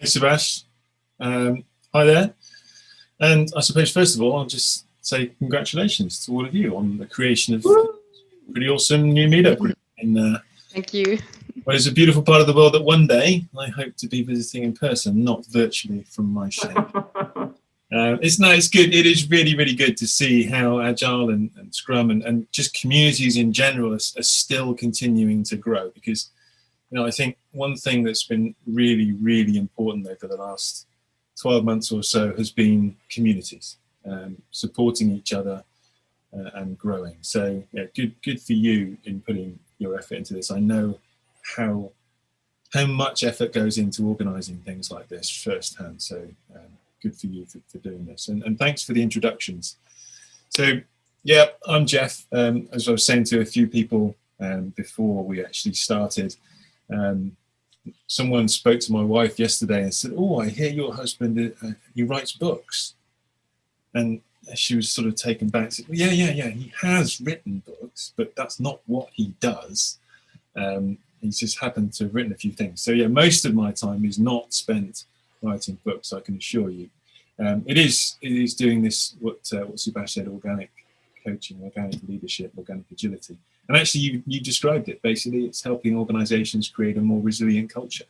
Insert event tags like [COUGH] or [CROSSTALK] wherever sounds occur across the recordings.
Hey, Sebastian. Um, hi there. And I suppose, first of all, I'll just say congratulations to all of you on the creation of pretty awesome new meetup group. In, uh, Thank you. [LAUGHS] Well, it's a beautiful part of the world that one day I hope to be visiting in person, not virtually from my shed. [LAUGHS] Uh, it's no, it's good. It is really, really good to see how Agile and, and Scrum and, and just communities in general are, are still continuing to grow because you know, I think one thing that's been really, really important over the last 12 months or so has been communities, um, supporting each other uh, and growing. So yeah, good, good for you in putting your effort into this. I know how how much effort goes into organising things like this firsthand. So um, good for you for, for doing this. And, and, thanks for the introductions. So yeah, I'm Jeff. Um, as I was saying to a few people um, before we actually started, um, someone spoke to my wife yesterday and said, oh, I hear your husband, uh, he writes books. And she was sort of taken back. Said, yeah, yeah, yeah, he has written books, but that's not what he does. Um, he's just happened to have written a few things. So yeah, most of my time is not spent writing books, I can assure you. Um, it is it is doing this, what, uh, what Subhash said, organic coaching, organic leadership, organic agility. And actually, you, you described it. Basically, it's helping organizations create a more resilient culture.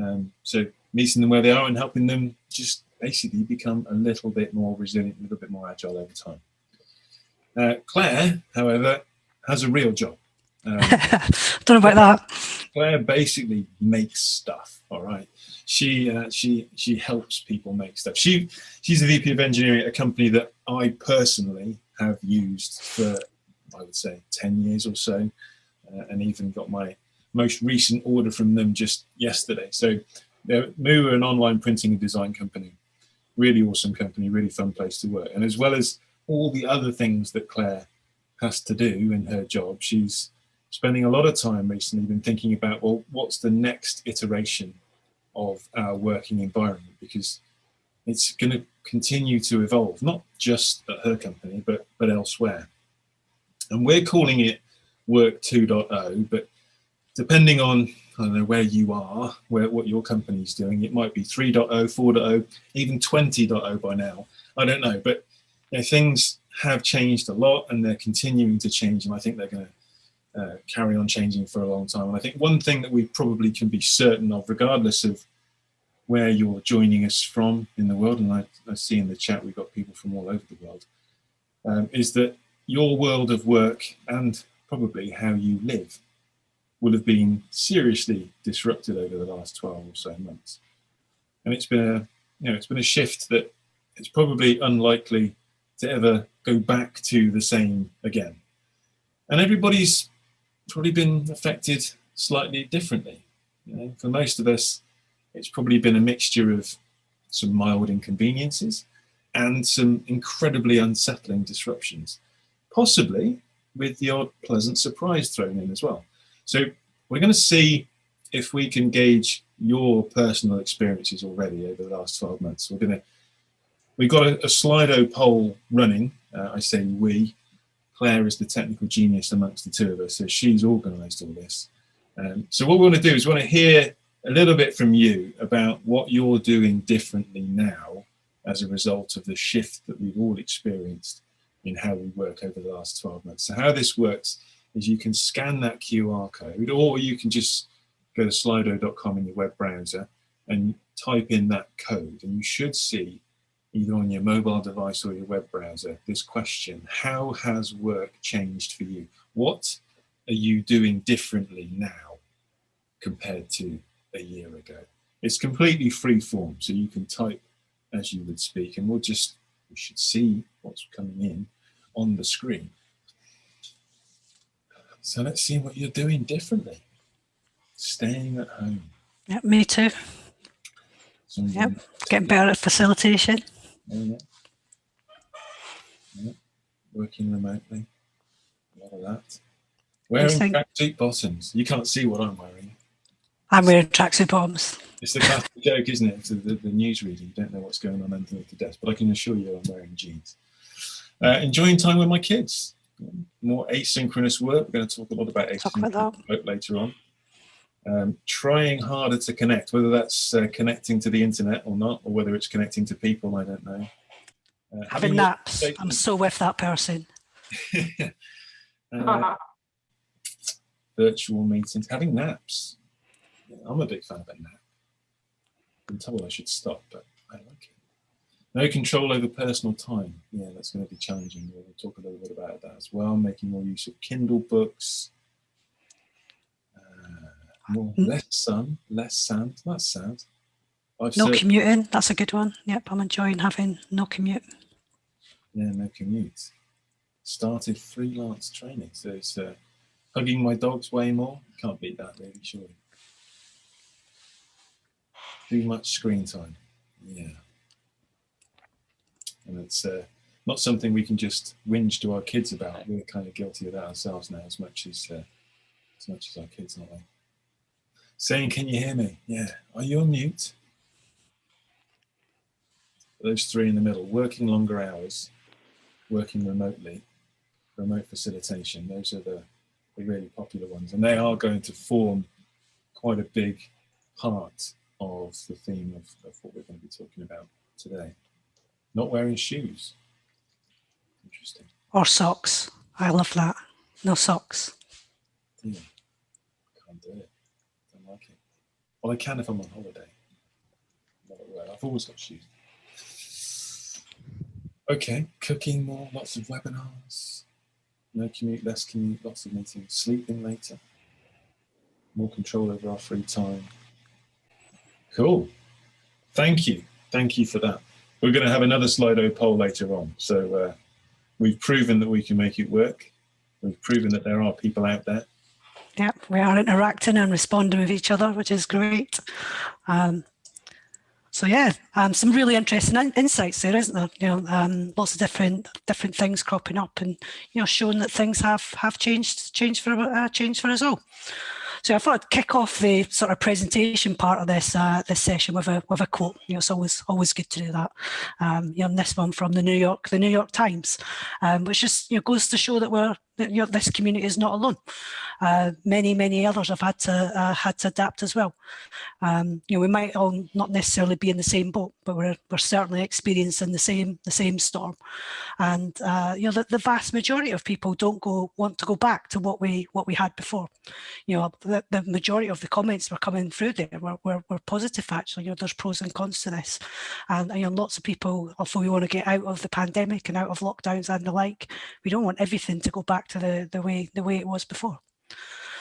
Um, so meeting them where they are and helping them just basically become a little bit more resilient, a little bit more agile over time. Uh, Claire, however, has a real job. Um, [LAUGHS] Don't know about that. Claire basically makes stuff. All right, she uh, she she helps people make stuff. She she's the VP of engineering at a company that I personally have used for I would say 10 years or so, uh, and even got my most recent order from them just yesterday. So Moo are an online printing and design company, really awesome company, really fun place to work. And as well as all the other things that Claire has to do in her job, she's spending a lot of time recently been thinking about, well, what's the next iteration of our working environment? Because it's going to continue to evolve, not just at her company, but, but elsewhere. And we're calling it Work 2.0, but depending on I don't know where you are, where what your company's doing, it might be 3.0, 4.0, even 20.0 by now. I don't know, but you know, things have changed a lot and they're continuing to change and I think they're going to uh, carry on changing for a long time. And I think one thing that we probably can be certain of, regardless of where you're joining us from in the world, and I, I see in the chat we've got people from all over the world, um, is that your world of work and probably how you live will have been seriously disrupted over the last 12 or so months. And it's been a, you know, it's been a shift that it's probably unlikely to ever go back to the same again. And everybody's probably been affected slightly differently. You know, for most of us, it's probably been a mixture of some mild inconveniences and some incredibly unsettling disruptions possibly with the odd pleasant surprise thrown in as well. So we're going to see if we can gauge your personal experiences already over the last 12 months. We're going to, we've got a, a Slido poll running. Uh, I say we, Claire is the technical genius amongst the two of us, so she's organized all this. Um, so what we want to do is we want to hear a little bit from you about what you're doing differently now as a result of the shift that we've all experienced in how we work over the last 12 months. So how this works is you can scan that QR code or you can just go to slido.com in your web browser and type in that code and you should see either on your mobile device or your web browser this question, how has work changed for you? What are you doing differently now compared to a year ago? It's completely free form, so you can type as you would speak and we'll just, we should see what's coming in on the screen. So let's see what you're doing differently. Staying at home. Yep, me too. yep, getting better at facilitation. Oh, yeah. yeah. Working remotely. A lot of that. Wearing tracksuit bottoms. You can't see what I'm wearing. I'm wearing tracksuit bottoms. It's the classic [LAUGHS] joke, isn't it? The, the, the newsreader, you don't know what's going on underneath the desk, but I can assure you I'm wearing jeans. Uh, enjoying time with my kids. More asynchronous work. We're going to talk a lot about asynchronous work later on. um, trying harder to connect, whether that's uh, connecting to the internet or not, or whether it's connecting to people, I don't know. Uh, having naps, I'm so with that person. [LAUGHS] uh, [LAUGHS] virtual meetings, having naps. I'm a big fan of a nap. I'm told I should stop, but I like it. No control over personal time. Yeah, that's going to be challenging. We'll talk a little bit about that as well. Making more use of Kindle books. Uh, more, mm. less sun, less sand. That's sad. I've no commuting. That's a good one. Yep, I'm enjoying having no commute. Yeah, no commute. Started freelance training. So it's uh, hugging my dogs way more. Can't beat that, really, surely. Too much screen time. Yeah and it's uh, not something we can just whinge to our kids about. We're kind of guilty of that ourselves now, as much as uh, as much as our kids, aren't we? Saying, "Can you hear me?" Yeah. Are you on mute? Those three in the middle, working longer hours, working remotely, remote facilitation. Those are the, the really popular ones, and they are going to form quite a big part of the theme of, of what we're going to be talking about today. Not wearing shoes. Interesting. Or socks. I love that. No socks. Yeah. Can't do it. Don't like it. Well, I can if I'm on holiday. I've always got shoes. Okay, cooking more, lots of webinars. No commute, less commute, lots of meetings. Sleeping later. More control over our free time. Cool. Thank you. Thank you for that. We're going to have another Slido poll later on. So uh, we've proven that we can make it work. We've proven that there are people out there. Yeah, we are interacting and responding with each other, which is great. Um, so yeah, um, some really interesting in insights there, isn't there? You know, um, lots of different different things cropping up, and you know, showing that things have have changed changed for uh, changed for us all. So I thought I'd kick off the sort of presentation part of this uh, this session with a with a quote. You know, it's always always good to do that. Um, you know, this one from the New York the New York Times, um, which just you know goes to show that we're this community is not alone. Uh, many, many others have had to uh, had to adapt as well. Um, you know, we might all not necessarily be in the same boat, but we're we're certainly experiencing the same the same storm. And uh, you know, the, the, vast majority of people don't go want to go back to what we what we had before. You know, the, the majority of the comments were coming through there were, were, were positive actually. You know, there's pros and cons to this, and you know, lots of people, although we want to get out of the pandemic and out of lockdowns and the like, we don't want everything to go back to the, the way the way it was before.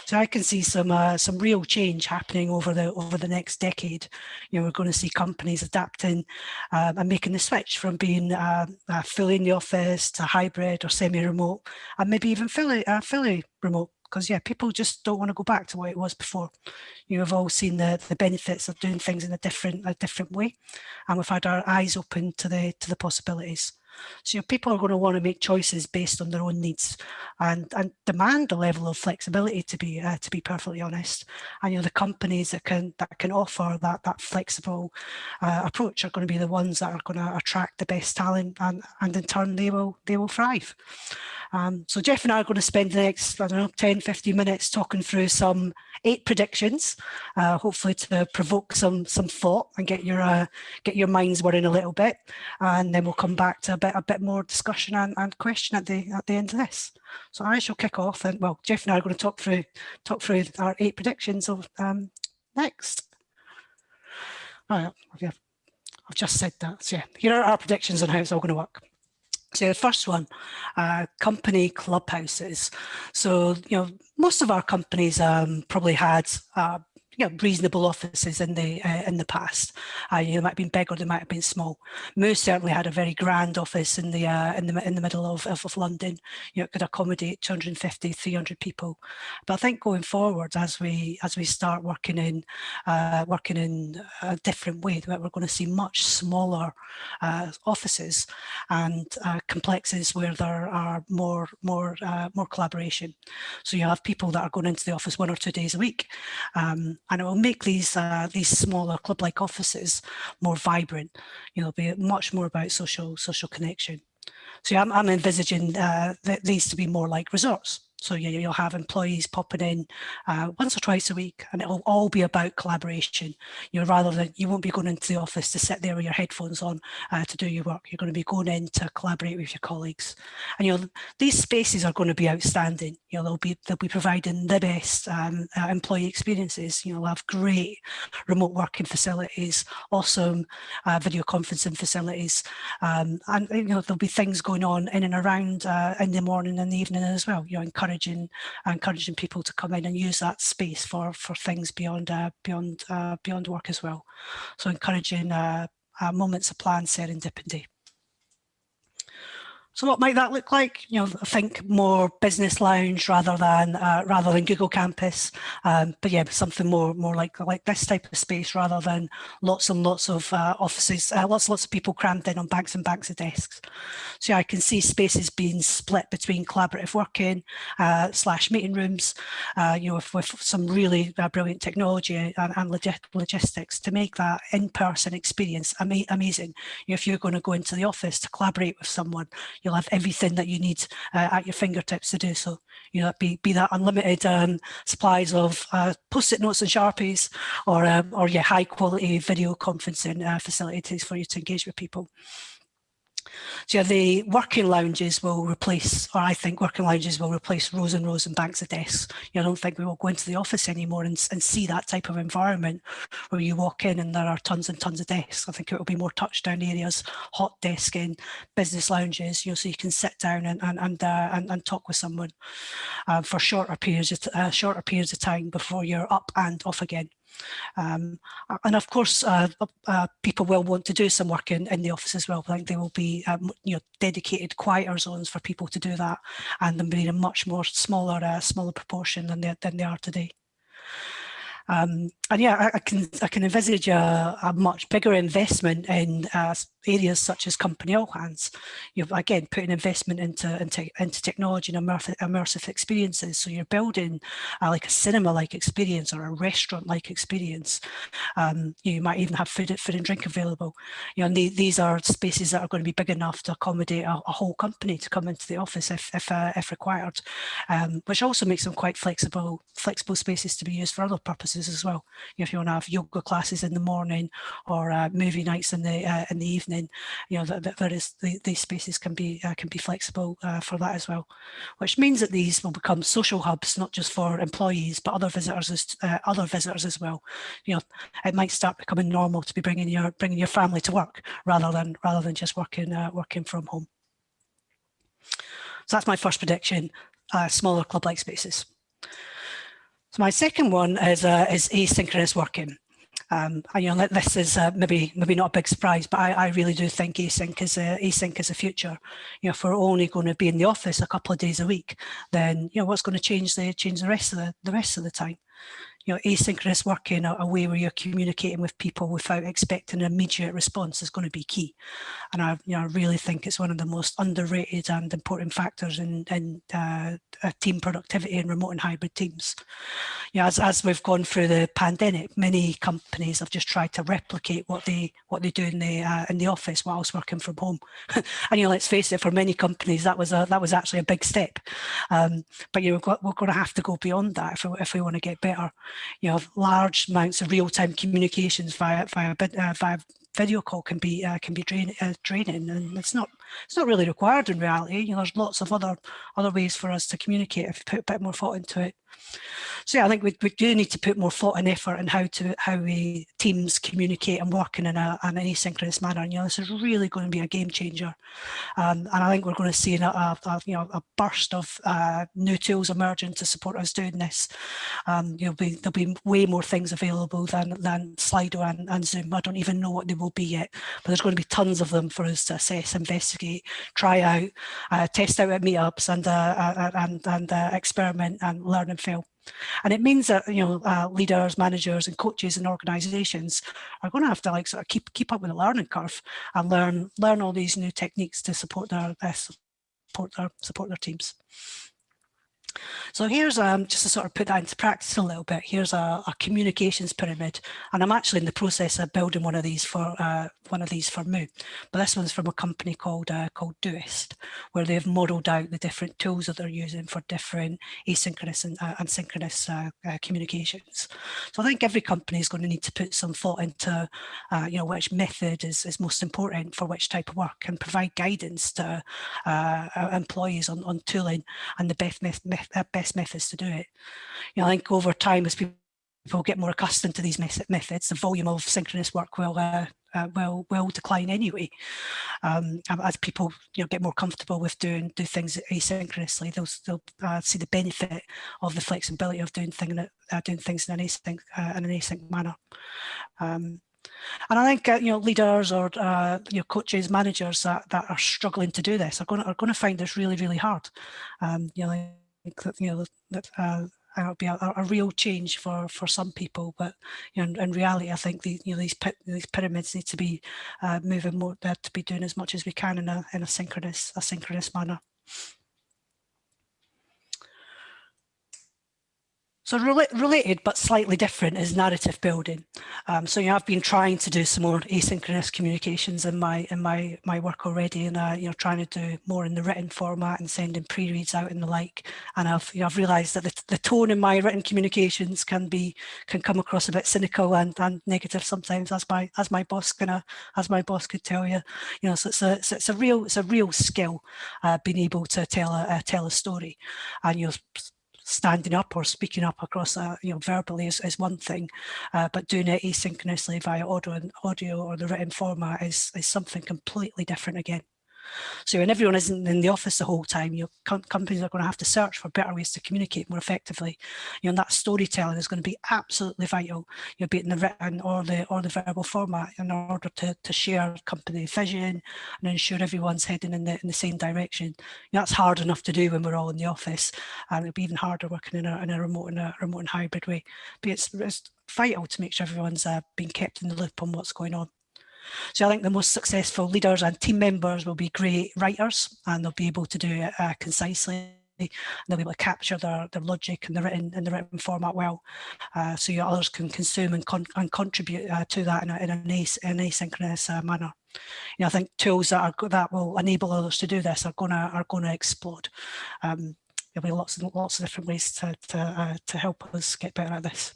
So I can see some uh, some real change happening over the over the next decade. You know, we're going to see companies adapting um, and making the switch from being uh, uh, fully in the office to hybrid or semi-remote, and maybe even fully uh, fully remote. Because yeah, people just don't want to go back to what it was before. You have all seen the the benefits of doing things in a different a different way, and we've had our eyes open to the to the possibilities. So you know, people are going to want to make choices based on their own needs and, and demand a level of flexibility to be uh, to be perfectly honest. And you know the companies that can that can offer that that flexible uh, approach are going to be the ones that are going to attract the best talent and, and in turn they will they will thrive. Um, so Jeff and I are going to spend the next, I don't know, 10, 15 minutes talking through some eight predictions, uh, hopefully to provoke some some thought and get your uh, get your minds worrying a little bit. And then we'll come back to a bit a bit more discussion and, and question at the at the end of this. So I shall kick off and well, Jeff and I are going to talk through talk through our eight predictions of um, next. Right, I've just said that. So yeah, here are our predictions on how it's all going to work. So the first one, uh, company clubhouses. So, you know, most of our companies um, probably had uh, you know, reasonable offices in the uh, in the past. Uh, you know, they might have been big or they might have been small. Moo's certainly had a very grand office in the uh, in the in the middle of, of, of London. You know, it could accommodate 250, 300 people. But I think going forward, as we as we start working in uh, working in a different way, that we're going to see much smaller uh, offices and uh, complexes where there are more more more collaboration. So you have people that are going into the office one or two days a week. Um, and it will make these uh, these smaller club-like offices more vibrant. You know, be much more about social social connection. So I'm, I'm envisaging uh, th these to be more like resorts. So you, you'll have employees popping in uh, once or twice a week and it'll all be about collaboration. You know, rather than you won't be going into the office to sit there with your headphones on uh, to do your work. You're going to be going in to collaborate with your colleagues. And you know, these spaces are going to be outstanding. You know, they'll be they'll be providing the best um, uh, employee experiences. You know, they'll have great remote working facilities, awesome uh, video conferencing facilities, um, and you know there'll be things going on in and around uh, in the morning and the evening as well. You know, encouraging encouraging people to come in and use that space for for things beyond uh, beyond uh, beyond work as well. So encouraging uh, uh, moments of planned serendipity. So what might that look like? You know, think more business lounge rather than uh, rather than Google Campus. Um, but yeah, something more more like like this type of space rather than lots and lots of uh, offices, uh, lots and lots of people crammed in on banks and banks of desks. So yeah, I can see spaces being split between collaborative working uh, slash meeting rooms. Uh, you know, with, with some really uh, brilliant technology and, and log logistics to make that in-person experience ama amazing. You know, if you're going to go into the office to collaborate with someone you'll have everything that you need uh, at your fingertips to do so. You know, be, be that unlimited um, supplies of uh, post-it notes and Sharpies or, um, or yeah, high quality video conferencing uh, facilities for you to engage with people. So yeah, the working lounges will replace, or I think working lounges will replace rows and rows and banks of desks. You know, I don't think we will go into the office anymore and, and see that type of environment where you walk in and there are tons and tons of desks. I think it will be more touchdown areas, hot desking, business lounges, you know, so you can sit down and and and, uh, and, and, talk with someone uh, for shorter periods uh, shorter periods of time before you're up and off again. Um, and of course, uh, uh, people will want to do some work in, in the office as well. I think there will be um, you know dedicated quieter zones for people to do that, and them being a much more smaller uh, smaller proportion than they than they are today. Um, and yeah, I, I, can I can envisage a, a much bigger investment in uh, areas such as company all hands. You've again put an investment into into, into technology and immersive, immersive experiences. So you're building like a cinema-like experience or a restaurant-like experience. Um, you might even have food food and drink available. You know, the, these are spaces that are going to be big enough to accommodate a, a whole company to come into the office if if, uh, if required, um, which also makes them quite flexible flexible spaces to be used for other purposes as well if you want to have yoga classes in the morning or uh, movie nights in the uh, in the evening, you know that, there is the, these spaces can be uh, can be flexible uh, for that as well, which means that these will become social hubs not just for employees but other visitors as uh, other visitors as well. You know, it might start becoming normal to be bringing your bringing your family to work rather than rather than just working uh, working from home. So that's my first prediction, smaller club-like spaces. So my second one is, uh, is asynchronous working. Um, and, you know, this is uh, maybe maybe not a big surprise, but I, I really do think async is a, async is a future. You know, if we're only going to be in the office a couple of days a week, then you know what's going to change the change the rest of the the rest of the time you know, asynchronous working, a, a, way where you're communicating with people without expecting an immediate response is going to be key. And I, you know, I really think it's one of the most underrated and important factors in, in uh, team productivity in remote and hybrid teams. You know, as, as we've gone through the pandemic, many companies have just tried to replicate what they what they do in the uh, in the office whilst working from home. [LAUGHS] and you know, let's face it, for many companies that was a that was actually a big step. Um, but you know, we're, we're going to have to go beyond that if we, if we want to get better you know, large amounts of real-time communications via via, uh, via video call can be uh, can be drain, uh, draining, and it's not it's not really required in reality. You know, there's lots of other other ways for us to communicate if you put a bit more thought into it. So yeah, I think we, we do need to put more thought and effort in how to how we teams communicate and work in, a, in an asynchronous manner. And, you know, this is really going to be a game changer, um, and I think we're going to see a, a, a you know a burst of uh, new tools emerging to support us doing this. Um, you know, be, there'll be way more things available than than Slido and, and Zoom. I don't even know what they will be yet, but there's going to be tons of them for us to assess, investigate, try out, uh, test out at meetups, and uh, uh and and uh, experiment and learn and fail. And it means that, you know, uh, leaders, managers and coaches and organizations are going to have to like sort of keep, keep up with the learning curve and learn, learn all these new techniques to support their, uh, support their, support their teams. So here's um, just to sort of put that into practice a little bit. Here's a, a communications pyramid, and I'm actually in the process of building one of these for uh, one of these for Moo. But this one's from a company called uh, called Doist, where they've modelled out the different tools that they're using for different asynchronous and, uh, and synchronous uh, uh, communications. So I think every company is going to need to put some thought into, uh, you know, which method is, is most important for which type of work, and provide guidance to employees on, on tooling and the best best methods to do it. You know, I think over time as people get more accustomed to these methods, the volume of synchronous work will uh, uh, will will decline anyway. Um, as people you know get more comfortable with doing do things asynchronously, they'll they'll uh, see the benefit of the flexibility of doing thing uh, doing things in an async uh, in an async manner. Um, and I think uh, you know leaders or uh, you know coaches, managers that, that are struggling to do this are going to, are going to find this really really hard. Um, you know, you know that uh, it'll be a, a, real change for for some people but you know in reality i think the, you know these these pyramids need to be uh, moving more uh, to be doing as much as we can in a in a synchronous a synchronous manner So related but slightly different is narrative building. Um, so you know, I've been trying to do some more asynchronous communications in my in my my work already, and uh, you know trying to do more in the written format and sending pre-reads out and the like. And I've you know, I've realised that the, the tone in my written communications can be can come across a bit cynical and, and negative sometimes, as my as my boss gonna as my boss could tell you. You know, so it's a it's, it's a real it's a real skill uh, being able to tell a uh, tell a story, and you know standing up or speaking up across a, you know, verbally is, is one thing, uh, but doing it asynchronously via audio and audio or the written format is, is something completely different again. So when everyone isn't in the office the whole time, your know, companies are going to have to search for better ways to communicate more effectively. You know, that storytelling is going to be absolutely vital, you know, be it in the written or the or the verbal format in order to, to share company vision and ensure everyone's heading in the in the same direction. You know, that's hard enough to do when we're all in the office. And it'll be even harder working in a, in a remote in a remote and hybrid way. But it's, it's vital to make sure everyone's uh, being kept in the loop on what's going on. So I think the most successful leaders and team members will be great writers and they'll be able to do it uh, concisely and they'll be able to capture their, their logic in the written in the written format well, uh, so others can consume and, con and contribute uh, to that in, a, in an, as an asynchronous uh, manner. You know, I think tools that are that will enable others to do this are gonna are gonna explode. Um, there'll be lots and lots of different ways to to, uh, to help us get better at this.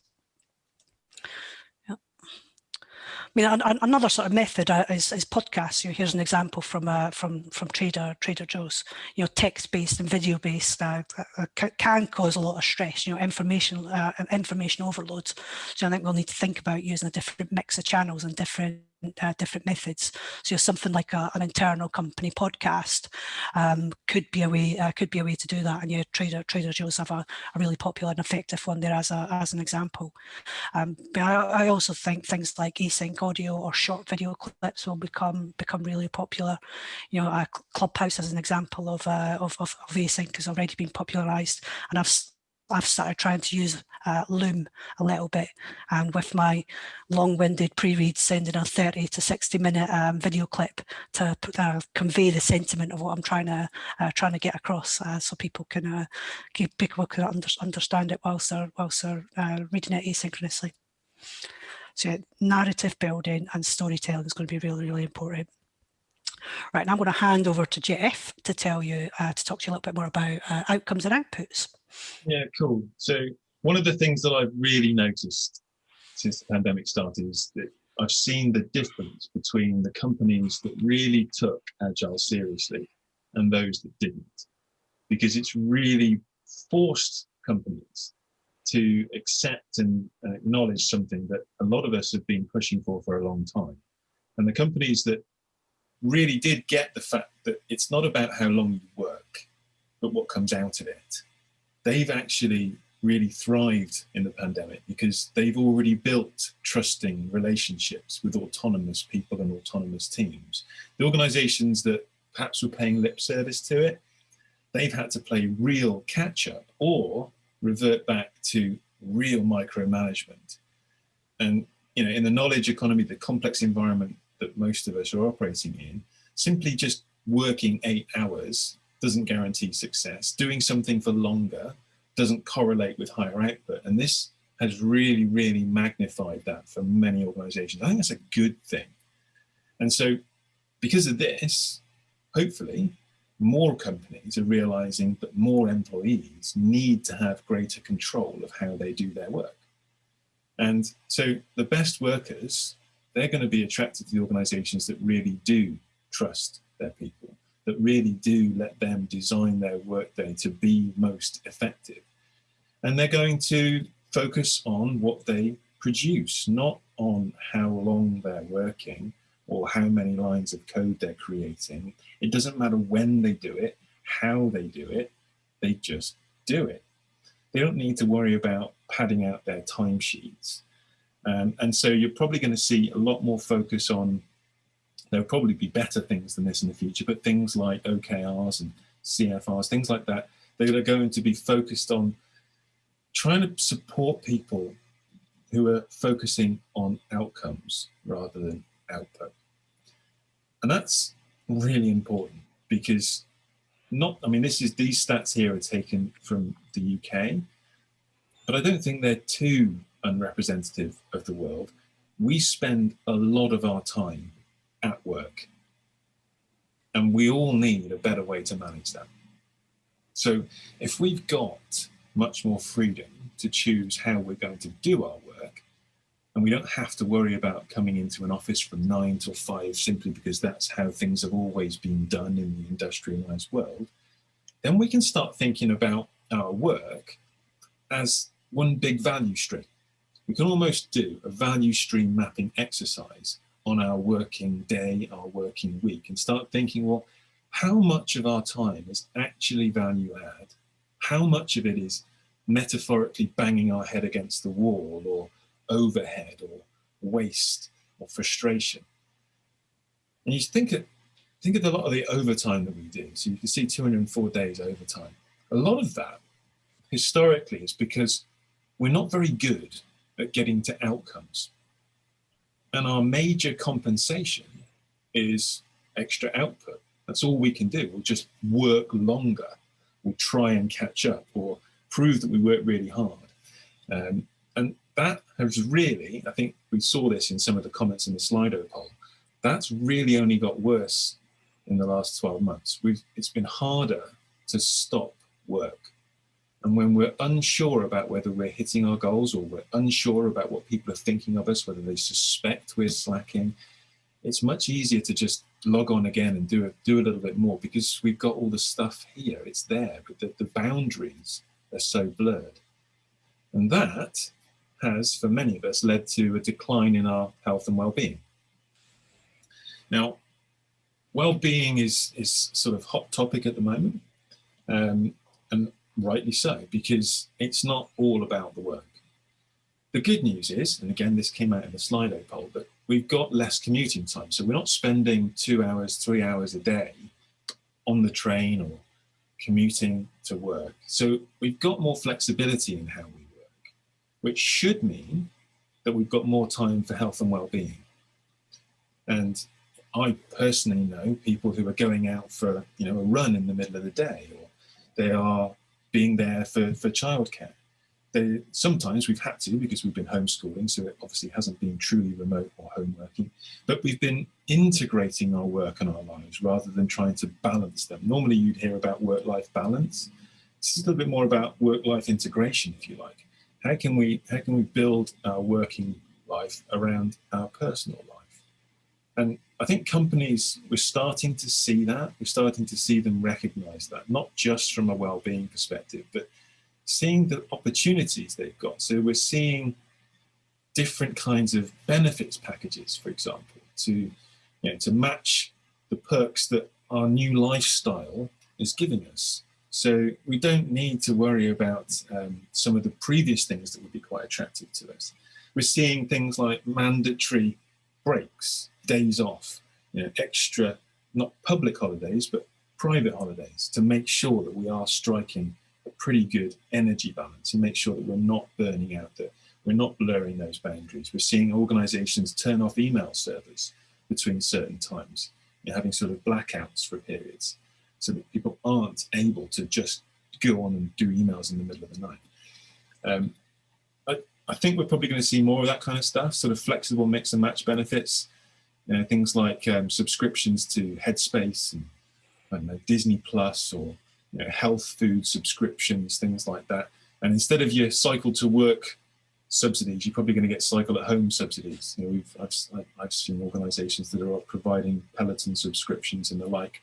I mean, another sort of method uh, is, is podcasts. You know, here's an example from uh, from from Trader Trader Joe's. You know, text-based and video-based uh, uh can cause a lot of stress. You know, information uh, information overloads. So I think we'll need to think about using a different mix of channels and different uh, different methods. So something like a, an internal company podcast um, could be a way uh, could be a way to do that. And your Trader Trader Joe's have a, a really popular and effective one there as a as an example. Um, but I, I, also think things like async audio or short video clips will become become really popular. You know, uh, Clubhouse as an example of, uh, of, of, of async has already been popularized, and I've I've started trying to use uh, Loom a little bit and with my long-winded pre-read sending a 30 to 60 minute um, video clip to uh, convey the sentiment of what I'm trying to uh, trying to get across uh, so people can uh, people can under, understand it whilst they're, whilst they're uh, reading it asynchronously. So narrative building and storytelling is going to be really, really important. Right, now I'm going to hand over to Jeff to tell you, to talk to you a little bit more about outcomes and outputs. Yeah, cool. So one of the things that I've really noticed since the pandemic started is that I've seen the difference between the companies that really took Agile seriously and those that didn't, because it's really forced companies to accept and uh, acknowledge something that a lot of us have been pushing for for a long time. And the companies that really did get the fact that it's not about how long you work, but what comes out of it they've actually really thrived in the pandemic because they've already built trusting relationships with autonomous people and autonomous teams. The organizations that perhaps were paying lip service to it, they've had to play real catch up or revert back to real micromanagement. And you know, in the knowledge economy, the complex environment that most of us are operating in, simply just working eight hours doesn't guarantee success. Doing something for longer doesn't correlate with higher output. And this has really, really magnified that for many organizations. I think that's a good thing. And so because of this, hopefully more companies are realizing that more employees need to have greater control of how they do their work. And so the best workers, they're going to be attracted to the organizations that really do trust their people, that really do let them design their workday to be most effective. And they're going to focus on what they produce, not on how long they're working or how many lines of code they're creating. It doesn't matter when they do it, how they do it, they just do it. They don't need to worry about padding out their timesheets. Um, and so you're probably going to see a lot more focus on, there'll probably be better things than this in the future, but things like OKRs and CFRs, things like that, they're going to be focused on trying to support people who are focusing on outcomes rather than output. And that's really important because not, I mean, this is, these stats here are taken from the UK, but I don't think they're too unrepresentative of the world. We spend a lot of our time at work and we all need a better way to manage that. So if we've got much more freedom to choose how we're going to do our work. And we don't have to worry about coming into an office from nine till five simply because that's how things have always been done in the industrialized world. Then we can start thinking about our work as one big value stream. We can almost do a value stream mapping exercise on our working day, our working week, and start thinking, well, how much of our time is actually value add? How much of it is metaphorically banging our head against the wall or overhead or waste or frustration. And you think of, think of a lot of the overtime that we do. So you can see 204 days overtime. A lot of that historically is because we're not very good at getting to outcomes. And our major compensation is extra output. That's all we can do. We'll just work longer. We'll try and catch up or prove that we work really hard. Um, and that has really, I think we saw this in some of the comments in the Slido poll, that's really only got worse in the last 12 months. We've, it's been harder to stop work. And when we're unsure about whether we're hitting our goals or we're unsure about what people are thinking of us, whether they suspect we're slacking, it's much easier to just log on again and do a, do a little bit more because we've got all the stuff here, it's there, but the, the boundaries are so blurred. And that has, for many of us, led to a decline in our health and well-being. Now, well-being is, is sort of hot topic at the moment, um, and rightly so, because it's not all about the work. The good news is, and again, this came out in the Slido poll, but we've got less commuting time. So we're not spending two hours, three hours a day on the train or commuting to work. So we've got more flexibility in how we work, which should mean that we've got more time for health and well-being. And I personally know people who are going out for you know a run in the middle of the day, or they are being there for, for childcare they, sometimes we've had to because we've been homeschooling, so it obviously hasn't been truly remote or home working, but we've been integrating our work and our lives rather than trying to balance them. Normally you'd hear about work-life balance. This is a little bit more about work-life integration, if you like. How can we how can we build our working life around our personal life? And I think companies, we're starting to see that. We're starting to see them recognize that, not just from a well-being perspective, but seeing the opportunities they've got. So we're seeing different kinds of benefits packages, for example, to, you know, to match the perks that our new lifestyle is giving us. So we don't need to worry about um, some of the previous things that would be quite attractive to us. We're seeing things like mandatory breaks, days off, you know, extra, not public holidays, but private holidays to make sure that we are striking a pretty good energy balance and make sure that we're not burning out, that we're not blurring those boundaries. We're seeing organizations turn off email servers between certain times, You're having sort of blackouts for periods so that people aren't able to just go on and do emails in the middle of the night. Um, I, I think we're probably going to see more of that kind of stuff, sort of flexible mix and match benefits. You know, things like um, subscriptions to Headspace and I don't know, Disney Plus or you know, health food subscriptions, things like that. And instead of your cycle to work subsidies, you're probably going to get cycle at home subsidies. You know, we've, I've, I've seen organizations that are providing Peloton subscriptions and the like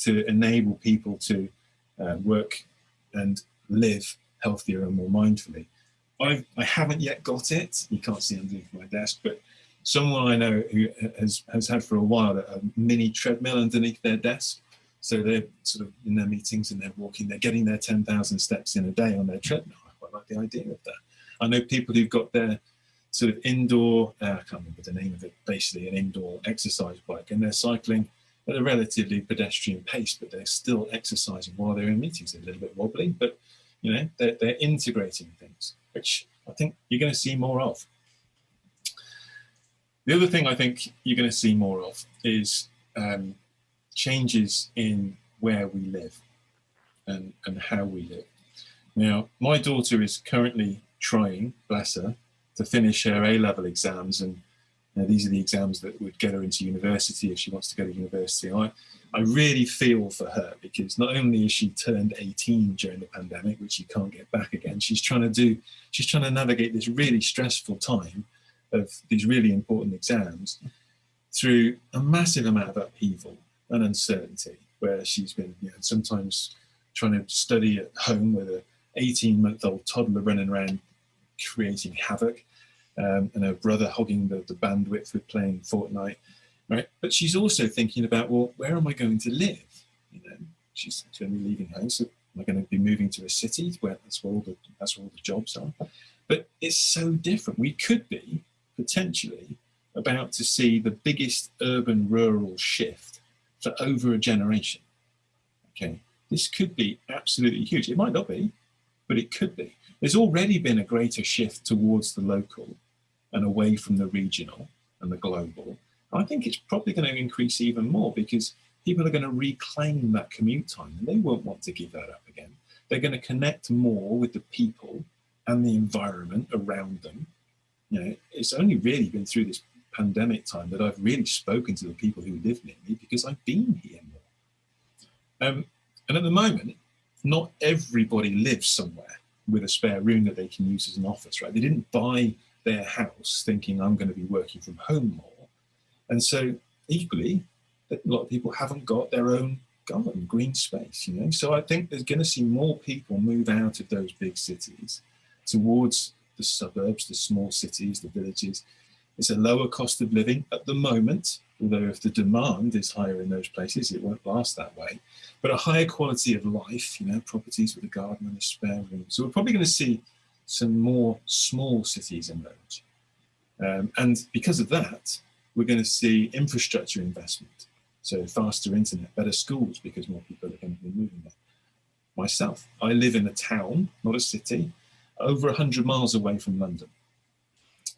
to enable people to uh, work and live healthier and more mindfully. I've, I haven't yet got it. You can't see underneath my desk, but someone I know who has, has had for a while a mini treadmill underneath their desk. So they're sort of in their meetings and they're walking, they're getting their 10,000 steps in a day on their treadmill. I quite like the idea of that. I know people who've got their sort of indoor, uh, I can't remember the name of it, basically an indoor exercise bike, and they're cycling at a relatively pedestrian pace, but they're still exercising while they're in meetings. They're a little bit wobbly, but you know, they're, they're integrating things, which I think you're going to see more of. The other thing I think you're going to see more of is um, changes in where we live and, and how we live. Now, my daughter is currently trying, bless her, to finish her A-level exams. And you know, these are the exams that would get her into university if she wants to go to university. I, I really feel for her because not only is she turned 18 during the pandemic, which you can't get back again, she's trying to do, she's trying to navigate this really stressful time of these really important exams through a massive amount of upheaval and uncertainty where she's been you know, sometimes trying to study at home with a 18 month old toddler running around creating havoc um, and her brother hogging the, the bandwidth with playing Fortnite, right? But she's also thinking about, well, where am I going to live? You know, she's going to be leaving home, so am I going to be moving to a city where that's where all the that's where all the jobs are? But it's so different. We could be potentially about to see the biggest urban rural shift for over a generation. Okay, this could be absolutely huge. It might not be, but it could be. There's already been a greater shift towards the local and away from the regional and the global. I think it's probably going to increase even more because people are going to reclaim that commute time and they won't want to give that up again. They're going to connect more with the people and the environment around them. You know, it's only really been through this pandemic time that I've really spoken to the people who live near me because I've been here more. Um, and at the moment, not everybody lives somewhere with a spare room that they can use as an office, right? They didn't buy their house thinking I'm going to be working from home more. And so equally, a lot of people haven't got their own garden, green space, you know? So I think there's going to see more people move out of those big cities towards the suburbs, the small cities, the villages. It's a lower cost of living at the moment, although if the demand is higher in those places, it won't last that way but a higher quality of life, you know, properties with a garden and a spare room. So we're probably going to see some more small cities emerge. Um, and because of that, we're going to see infrastructure investment. So faster internet, better schools, because more people are going to be moving there. Myself, I live in a town, not a city, over 100 miles away from London.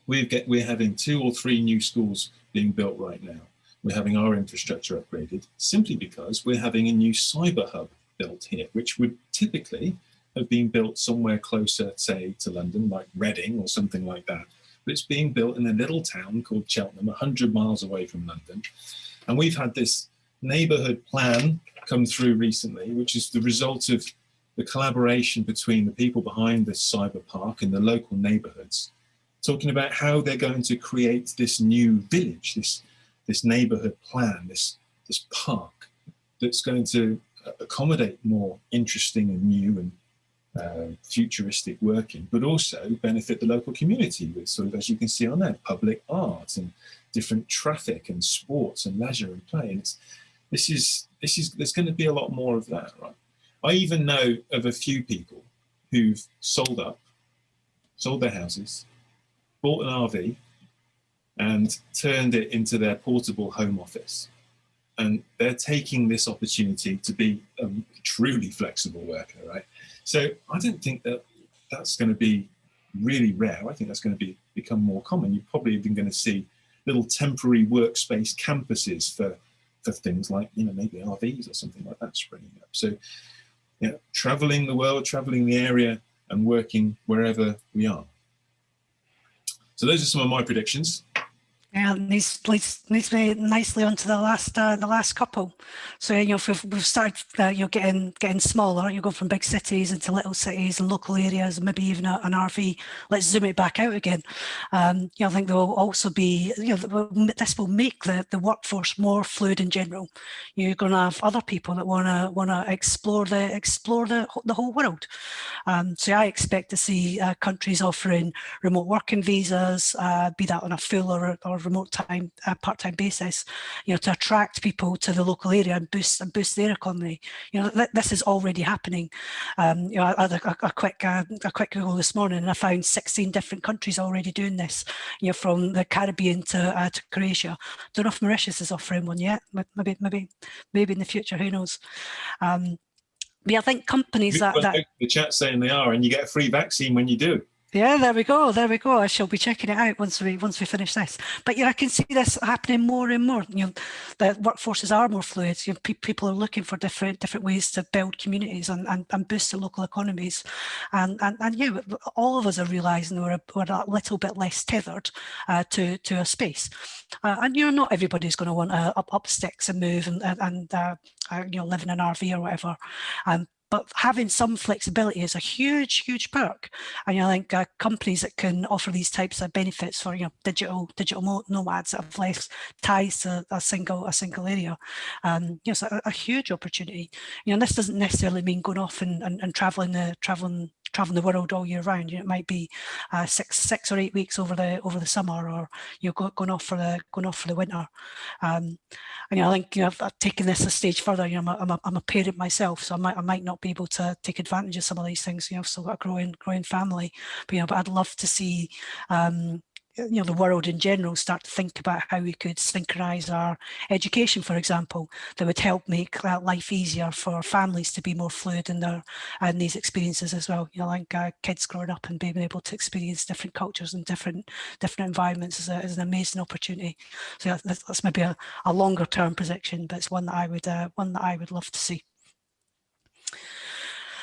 Get, we're having two or three new schools being built right now we're having our infrastructure upgraded simply because we're having a new cyber hub built here, which would typically have been built somewhere closer, say, to London, like Reading or something like that. But it's being built in a little town called Cheltenham, 100 miles away from London. And we've had this neighbourhood plan come through recently, which is the result of the collaboration between the people behind this cyber park and the local neighbourhoods, talking about how they're going to create this new village, this this neighborhood plan, this, this park that's going to accommodate more interesting and new and uh, futuristic working, but also benefit the local community with sort of, as you can see on there, public art and different traffic and sports and leisure and play. And it's, this is, this is, there's going to be a lot more of that, right? I even know of a few people who've sold up, sold their houses, bought an RV, and turned it into their portable home office. And they're taking this opportunity to be a truly flexible worker, right? So I don't think that that's going to be really rare. I think that's going to be become more common. You're probably even going to see little temporary workspace campuses for for things like you know maybe RVs or something like that springing up. So yeah, traveling the world, traveling the area and working wherever we are. So those are some of my predictions. Yeah, leads, leads, leads me nicely onto the last uh, the last couple. So you know, if we've, we've started, uh, you know, getting getting smaller. You go from big cities into little cities and local areas, maybe even a, an RV. Let's zoom it back out again. Um, you know, I think there will also be, you know, this will make the the workforce more fluid in general. You're going to have other people that want to want to explore the explore the the whole world. Um, so I expect to see uh, countries offering remote working visas, uh, be that on a full or, or remote time, uh, part-time basis, you know, to attract people to the local area and boost and boost their economy. You know, th this is already happening. Um, you know, I had a, a quick uh, a quick Google this morning and I found 16 different countries already doing this. You know, from the Caribbean to uh, to Croatia. Don't know if Mauritius is offering one yet. Maybe maybe maybe in the future. Who knows? Um, but I think companies that, that the chat saying they are, and you get a free vaccine when you do. Yeah, there we go. There we go. I shall be checking it out once we once we finish this. But yeah, I can see this happening more and more. You know, the workforces are more fluid. You know, pe people are looking for different different ways to build communities and, and, and boost their local economies. And and and yeah, all of us are realising we're a, we're a little bit less tethered uh, to to a space. Uh, and you know, not everybody's going to want to up up sticks and move and and uh, uh, you know live in an RV or whatever. Um, but having some flexibility is a huge, huge perk. And I think uh, companies that can offer these types of benefits for you know digital digital nomads that have less ties to a single a single area, um, you know, it's a, a huge opportunity. You know, this doesn't necessarily mean going off and, and, and traveling the traveling traveling the world all year round. You know, it might be uh, six six or eight weeks over the over the summer, or you know, going off for the going off for the winter. Um, and you know, I think you know, I've, taken this a stage further. You know, I'm a, I'm a, I'm a parent myself, so I might I might not be able to take advantage of some of these things. You know, I've got a growing growing family, but you know, but I'd love to see um, you know the world in general start to think about how we could synchronize our education for example that would help make life easier for families to be more fluid in their and these experiences as well. You know like uh, kids growing up and being able to experience different cultures and different different environments is, a, is an amazing opportunity. So that's, that's maybe a, a longer term prediction but it's one that i would uh, one that i would love to see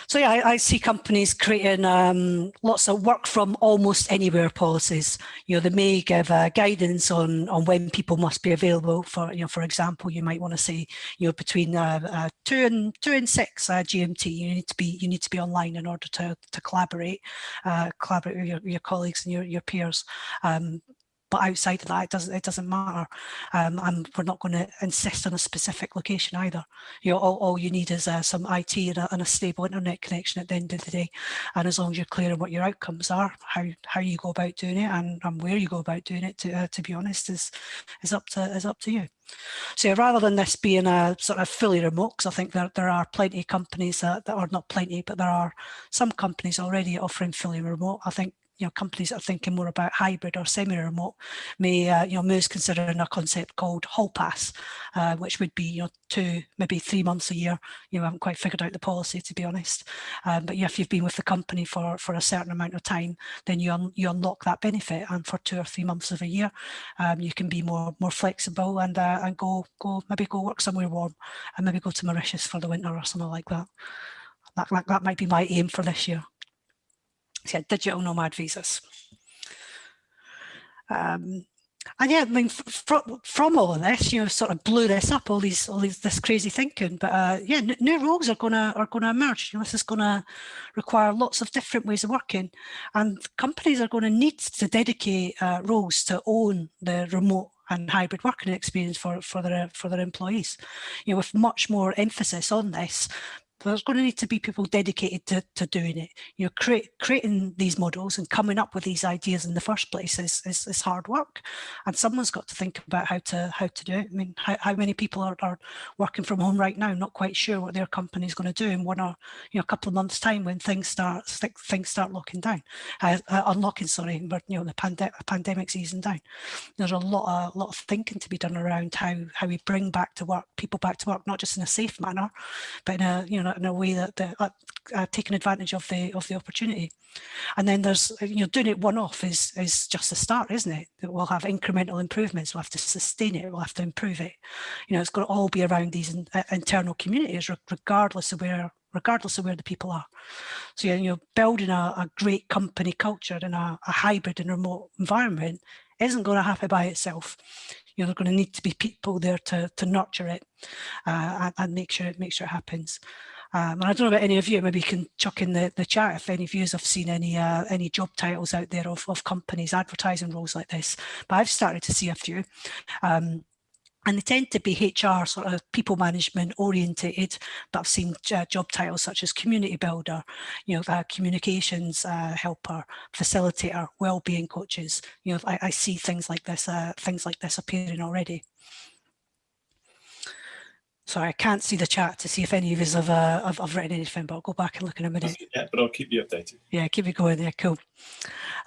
so yeah, I, I see companies creating um, lots of work from almost anywhere policies. You know, they may give uh, guidance on on when people must be available. For you know, for example, you might want to say, you know, between uh, uh, two and two and six uh, GMT, you need to be you need to be online in order to to collaborate, uh, collaborate with your, your colleagues and your your peers. Um, but outside of that, it doesn't it doesn't matter. Um, and we're not going to insist on a specific location either. You know, all, all you need is uh, some IT and a, and a, stable internet connection at the end of the day. And as long as you're clear on what your outcomes are, how how you go about doing it, and, and where you go about doing it, to uh, to be honest, is is up to is up to you. So rather than this being a sort of fully remote, because I think there, there are plenty of companies that, that are not plenty, but there are some companies already offering fully remote. I think you know, companies that are thinking more about hybrid or semi-remote may, uh, you know, Moo's considering a concept called hall pass, uh, which would be, you know, two, maybe three months a year. You know, haven't quite figured out the policy to be honest. Um, but yeah, if you've been with the company for, for a certain amount of time, then you, un you unlock that benefit. And for two or three months of a year, um, you can be more more flexible and uh, and go go maybe go work somewhere warm and maybe go to Mauritius for the winter or something like that. That, that, that might be my aim for this year yeah, digital nomad visas. Um, and yeah, I mean, from, from all of this, you know, sort of blew this up, all these, all these, this crazy thinking. But uh, yeah, new roles are gonna are gonna emerge. You know, this is gonna require lots of different ways of working, and companies are to need to dedicate uh, roles to own the remote and hybrid working experience for for their for their employees. You know, with much more emphasis on this there's going to need to be people dedicated to, to doing it. You know, create, creating these models and coming up with these ideas in the first place is, is, is, hard work. And someone's got to think about how to how to do it. I mean, how, how many people are, are working from home right now, not quite sure what their company is going to do in one or you know a couple of months time when things start things start locking down, uh, uh, unlocking. Sorry, but you know the pandemic pandemic's easing down. There's a lot of a lot of thinking to be done around how how we bring back to work people back to work, not just in a safe manner, but in a you know in a way that they're uh, uh, taking advantage of the of the opportunity. And then there's you know doing it one off is is just a start, isn't it? That we'll have incremental improvements. We'll have to sustain it. We'll have to improve it. You know, it's got to all be around these in, uh, internal communities, regardless of where regardless of where the people are. So you know, building a, a great company culture in a, a hybrid and remote environment isn't going to happen by itself. You know, there's going to need to be people there to, to nurture it uh, and, make sure it make sure it happens. Um, and I don't know about any of you, maybe you can chuck in the, the chat if any of you have seen any uh, any job titles out there of, of companies advertising roles like this. But I've started to see a few. Um, and they tend to be HR sort of people management orientated, but I've seen uh, job titles such as community builder, you know, uh, communications uh, helper, facilitator, well-being coaches. You know, I, I see things like this, uh, things like this appearing already. Sorry, I can't see the chat to see if any of us have, uh, have, have written anything, but I'll go back and look in a minute. Yeah, but I'll keep you updated. Yeah, keep it going there, cool.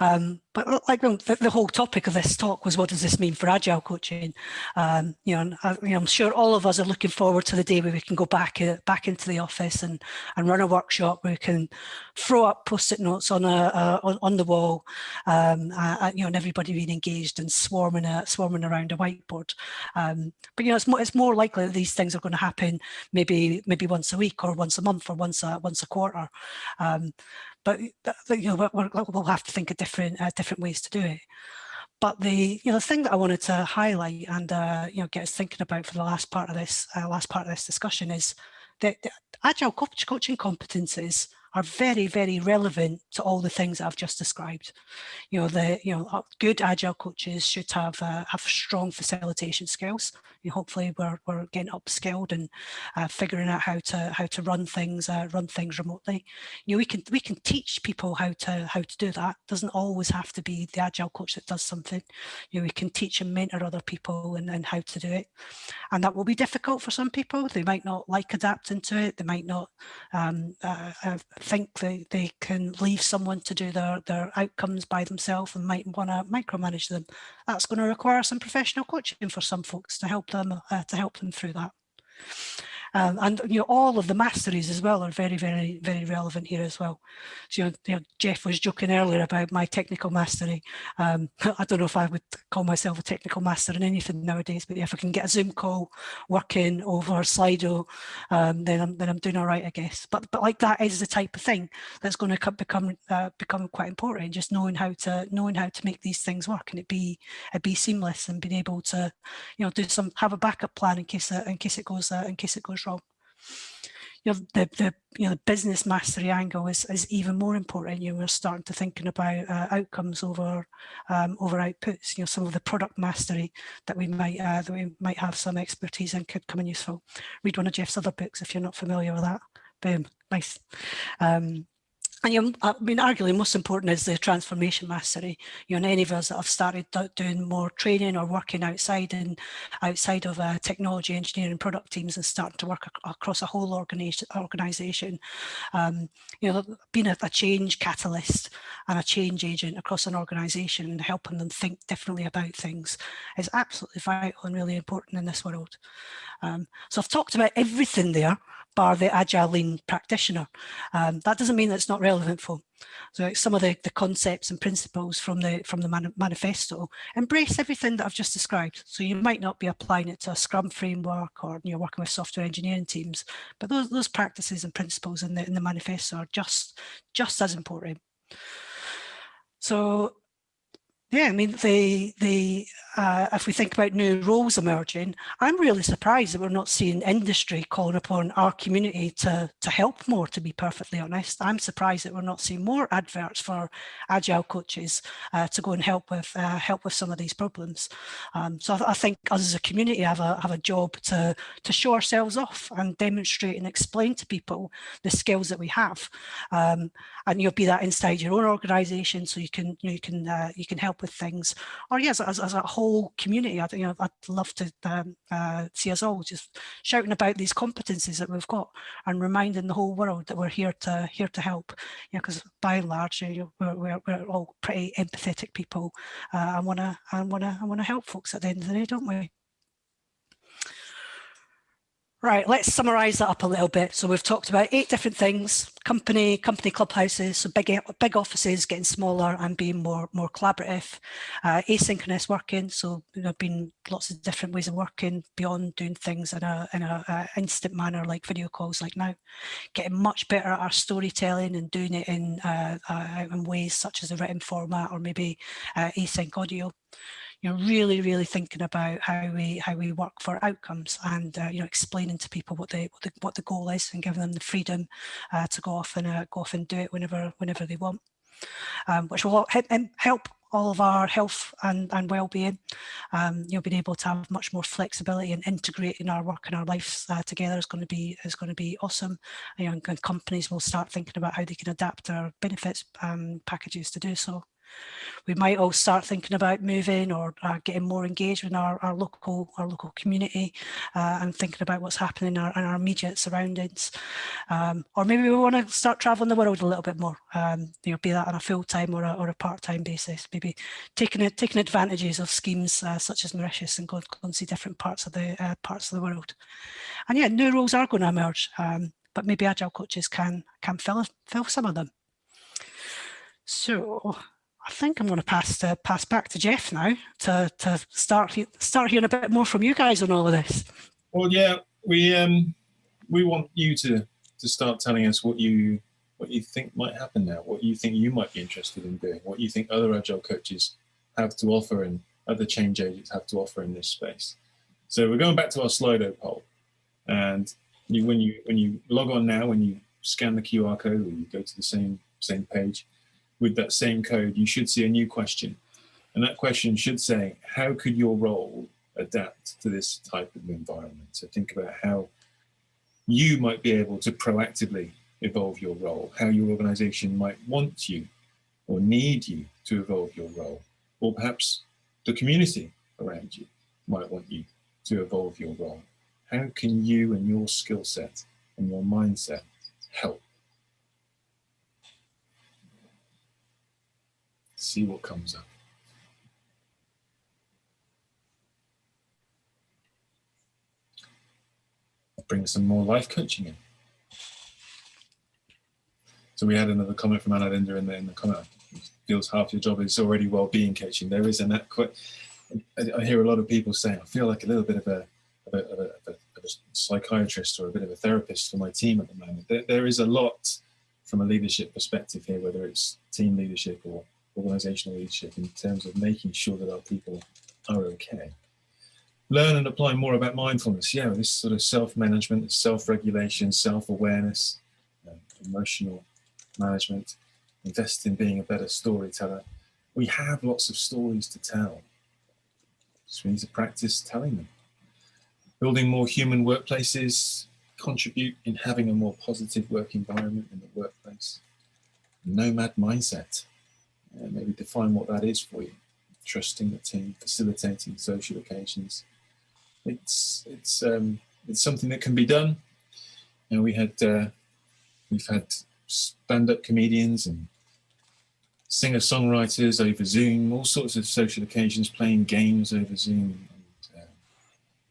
Um, but like the, the, whole topic of this talk was what does this mean for agile coaching? Um, you, know, I, you know, I'm sure all of us are looking forward to the day where we can go back uh, back into the office and and run a workshop where we can throw up post-it notes on a uh, on, the wall, um, uh, you know, and everybody being engaged and swarming uh, swarming around a whiteboard. Um, but you know, it's more it's more likely that these things are going to happen maybe maybe once a week or once a month or once a once a quarter. Um, but you know we will have to think of different uh, different ways to do it. But the you know the thing that I wanted to highlight and uh, you know get us thinking about for the last part of this uh, last part of this discussion is that agile coach coaching competences are very, very relevant to all the things that I've just described. You know, the you know good agile coaches should have uh, have strong facilitation skills. You know, hopefully, we're we're getting upskilled and uh, figuring out how to how to run things uh, run things remotely. You know, we can we can teach people how to how to do that. It doesn't always have to be the agile coach that does something. You know, we can teach and mentor other people and, and how to do it, and that will be difficult for some people. They might not like adapting to it. They might not um, uh, think they, they can leave someone to do their, their outcomes by themselves and might want to micromanage them. That's going to require some professional coaching for some folks to help them uh, to help them through that. Um, and you know, all of the masteries as well are very, very, very relevant here as well. So you know, Jeff was joking earlier about my technical mastery. Um, [LAUGHS] I don't know if I would call myself a technical master in anything nowadays, but if I can get a Zoom call working over Slido, um, then I'm then I'm doing all right, I guess. But but like that is the type of thing that's going to become uh, become quite important. Just knowing how to knowing how to make these things work and it be it be seamless and being able to, you know, do some have a backup plan in case uh, in case it goes uh, in case it goes wrong. You know, the, the you know the business mastery angle is, is even more important. You know, we're starting to thinking about uh, outcomes over um, over outputs. You know, some of the product mastery that we might uh, that we might have some expertise in could come in useful. Read one of Jeff's other books if you're not familiar with that. Boom, nice. Um, and I mean, arguably most important is the transformation mastery. You know, any of us that have started doing more training or working outside and outside of uh, technology, engineering, product teams and starting to work ac across a whole organization, organization um, you know, being a, a, change catalyst and a change agent across an organization and helping them think differently about things is absolutely vital and really important in this world. Um, so I've talked about everything there, bar the agile lean practitioner. Um, that doesn't mean that it's not relevant for so some of the, the concepts and principles from the from the man manifesto embrace everything that I've just described. So you might not be applying it to a Scrum framework or you're working with software engineering teams, but those those practices and principles in the in the manifesto are just just as important. So yeah, I mean, the the uh, if we think about new roles emerging, I'm really surprised that we're not seeing industry calling upon our community to to help more. To be perfectly honest, I'm surprised that we're not seeing more adverts for agile coaches uh, to go and help with uh, help with some of these problems. Um, so I, I, think us as a community have a have a job to to show ourselves off and demonstrate and explain to people the skills that we have, um, and you'll be that inside your own organisation, so you can you can uh, you can help with things. Or yes, as, as a whole community, I, you know, I'd love to um, uh, see us all just shouting about these competencies that we've got and reminding the whole world that we're here to here to help. You know, because by and large, you know, we're, we're, we're all pretty empathetic people. Uh, I wanna I wanna I wanna help folks at the end of the day, don't we? Right, let's summarise that up a little bit. So we've talked about eight different things, company, company clubhouses, so big, big offices getting smaller and being more, more collaborative, uh, asynchronous working, so there have been lots of different ways of working beyond doing things in a, in a, a instant manner like video calls like now, getting much better at our storytelling and doing it in, uh, uh, in ways such as a written format or maybe uh, async audio you know, really, really thinking about how we how we work for outcomes and uh, you know explaining to people what the, what the what the goal is and giving them the freedom uh, to go off and uh, go off and do it whenever whenever they want, um, which will help all of our health and, and well-being. Um, you know, being able to have much more flexibility and integrating our work and our lives uh, together is going to be is going to be awesome. You know, and companies will start thinking about how they can adapt their benefits um, packages to do so. We might all start thinking about moving or uh, getting more engaged with our, our local our local community uh, and thinking about what's happening in our, in our immediate surroundings. Um, or maybe we want to start traveling the world a little bit more, um, you know, be that on a full-time or a, or a part-time basis, maybe taking it, taking advantages of schemes uh, such as Mauritius and going, and see different parts of the uh, parts of the world. And yeah, new roles are going to emerge, um, but maybe agile coaches can can fill fill some of them. So I think I'm going to pass to pass back to Jeff now to to start start hearing a bit more from you guys on all of this. Well, yeah, we um we want you to to start telling us what you what you think might happen now, what you think you might be interested in doing, what you think other agile coaches have to offer and other change agents have to offer in this space. So we're going back to our Slido poll, and you, when you when you log on now, when you scan the QR code or you go to the same same page, with that same code, you should see a new question. And that question should say, how could your role adapt to this type of environment? So think about how you might be able to proactively evolve your role, how your organization might want you or need you to evolve your role, or perhaps the community around you might want you to evolve your role. How can you and your skill set and your mindset help? See what comes up. Bring some more life coaching in. So we had another comment from Anna Linda in the, in the comment. Feels half your job is already well-being coaching. There is an quite. I, hear a lot of people saying, I feel like a little bit of a, of a, of a, of a psychiatrist or a bit of a therapist for my team at the moment. There, there is a lot from a leadership perspective here, whether it's team leadership or organizational leadership in terms of making sure that our people are okay. Learn and apply more about mindfulness. Yeah, this sort of self-management, self-regulation, self-awareness, uh, emotional management, invest in being a better storyteller. We have lots of stories to tell. So we need to practice telling them. Building more human workplaces, contribute in having a more positive work environment in the workplace. Nomad mindset uh, maybe define what that is for you. Trusting the team, facilitating social occasions. It's it's um, it's something that can be done. And we had uh, we've had stand-up comedians and singer-songwriters over Zoom, all sorts of social occasions, playing games over Zoom, and, uh,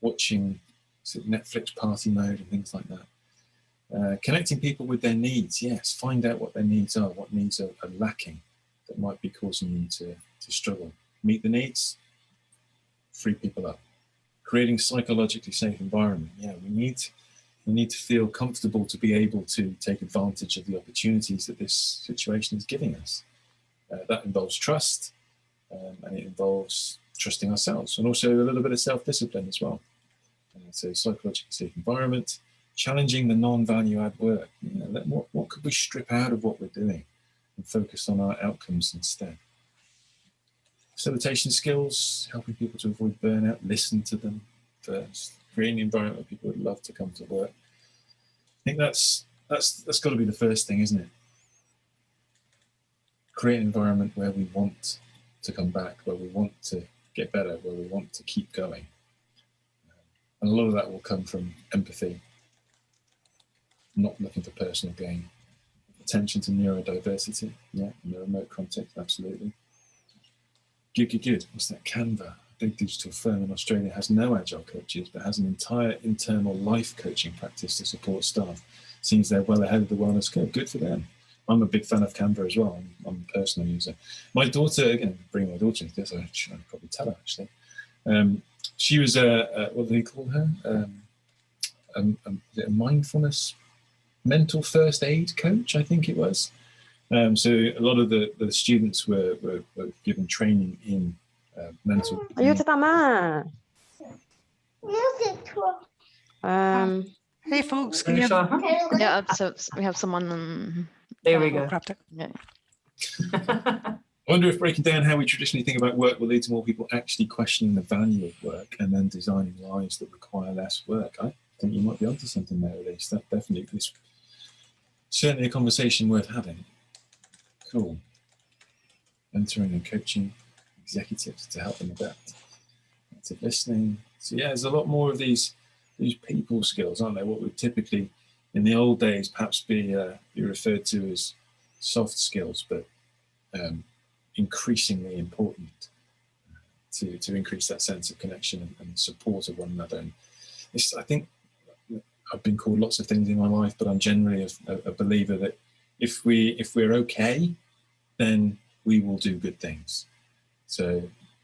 watching Netflix party mode and things like that. Uh, connecting people with their needs, yes, find out what their needs are, what needs are, are lacking that might be causing you to, to struggle. Meet the needs, free people up. Creating psychologically safe environment. Yeah, we need we need to feel comfortable to be able to take advantage of the opportunities that this situation is giving us. Uh, that involves trust um, and it involves trusting ourselves and also a little bit of self-discipline as well. Uh, so psychologically safe environment, challenging the non-value add work. You know, what, what could we strip out of what we're doing? And focus on our outcomes instead. Facilitation skills, helping people to avoid burnout, listen to them first, creating an environment where people would love to come to work. I think that's that's that's got to be the first thing, isn't it? Create an environment where we want to come back, where we want to get better, where we want to keep going. And a lot of that will come from empathy, not looking for personal gain attention to neurodiversity. Yeah, in the remote context, absolutely. Good, good, good. What's that? Canva. a big digital firm in Australia has no agile coaches, but has an entire internal life coaching practice to support staff. Seems they're well ahead of the wellness curve. Good for them. I'm a big fan of Canva as well. I'm, I'm a personal user. My daughter, again, bring my daughter into this, I should probably tell her actually. Um, she was a, a, what do they call her? Um, a, a, a mindfulness mental first aid coach, I think it was. Um, so a lot of the, the students were, were, were given training in uh, mental. Aiuto mamma. Um, Hey, folks, can you have Anisha, yeah, so we have someone. um, There we go. grabbed it? [LAUGHS] I wonder if breaking down how we traditionally think about work will lead to more people actually questioning the value of work and then designing lives that require less work. I think you might be onto something there, Elise. That definitely is certainly a conversation worth having. Cool. Mentoring and coaching executives to help them adapt. Active listening. So yeah, there's a lot more of these these people skills, aren't there? What would typically in the old days perhaps be uh, be referred to as soft skills, but um, increasingly important to, to increase that sense of connection and, and support of one another. And this, I think I've been called lots of things in my life, but I'm generally a, a believer that if we if we're okay, then we will do good things. So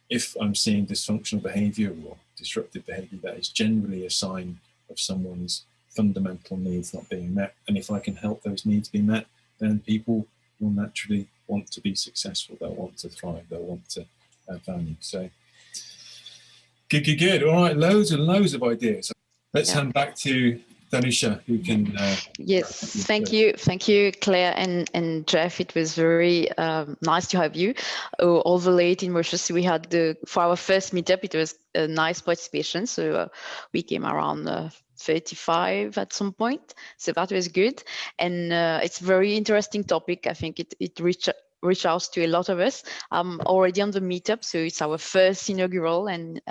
if I'm seeing dysfunctional behavior or disruptive behavior, that is generally a sign of someone's fundamental needs not being met. And if I can help those needs be met, then people will naturally want to be successful. They'll want to thrive. They'll want to add value. So good, good, good. All right, loads and loads of ideas. Let's Yeah. hand back to Danusha, who can. Uh, Yes, thank you, thank you, Claire and and Jeff. It was very um, nice to have you. All the late in Mauritius, we had the for our first meetup. It was a nice participation, so uh, we came around uh, 35 at some point. So that was good, and uh, it's very interesting topic. I think it it reached reach out to a lot of us. I'm already on the meetup, so it's our first inaugural and.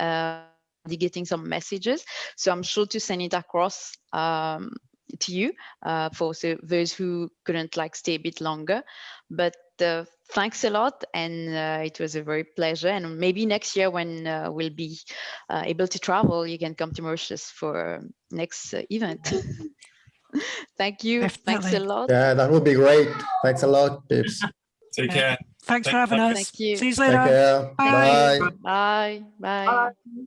Getting some messages so i'm sure to send it across um, to you uh, for so those who couldn't like stay a bit longer. But uh, thanks a lot, and uh, it was a very pleasure. And maybe next year when uh, we'll be uh, able to travel, you can come to Mauritius for next uh, event. [LAUGHS] Thank you. Thanks a lot. Yeah, that would be great. Thanks a lot, Pips. take care. Thanks for having us. Thank you. See you Take later. care. Bye. Bye. Bye. Bye. Bye.